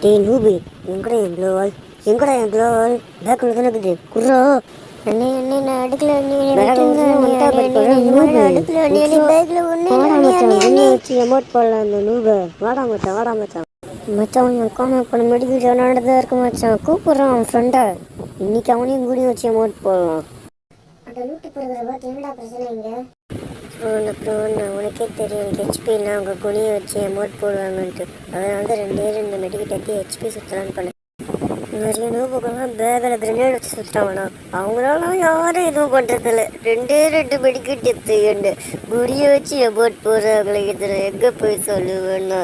டேய் நூபு எங்கடா என் க்ளோவால் எங்கடா என் க்ளோவால் பேக்கில் தானே இருக்குது. குர்ரா. அண்ணே அண்ணே நான் அடுக்கல அண்ணே அடுக்கல அண்ணே. வச்சு எமோட் போடலாம் அந்த நூபை. வாடா மச்சான் வாடா மச்சான். மச்சான் என் காண பண்ண மெடிக்கல் நடந்தா இருக்கு மச்சான். கூப்பிடுறான் அவன் ஃப்ரெண்டை இன்னைக்கு அவனையும் கூடி வச்சு அமௌண்ட் போடலாம். அந்த லூட்டு போடுறத பார்த்து என்னடா பிரச்சனை இங்க? அப்புறம் நான் உனக்கே தெரியும் எனக்கு ஹெச்பிலாம் அவங்க குனியை வச்சு அமௌண்ட் போடுவாங்கன்ட்டு. அதனால தான் ரெண்டே ரெண்டு மெடிக்கல் எடுத்து ஹெச்பி சுற்றலான்னு பண்ணேன். நிறைய நோபுக்கெல்லாம் பேக்கில் கிரனேட் வச்சு சுற்றுறாங்கண்ணா அவங்களாலாம் யாரும் எதுவும் பண்ணுறதில்ல ரெண்டே ரெண்டு மெடிக்கல் எடுத்து குடியை வச்சு அமௌண்ட் போடுறாங்களே இதில் எங்கே போய் சொல்லுவேன்னா.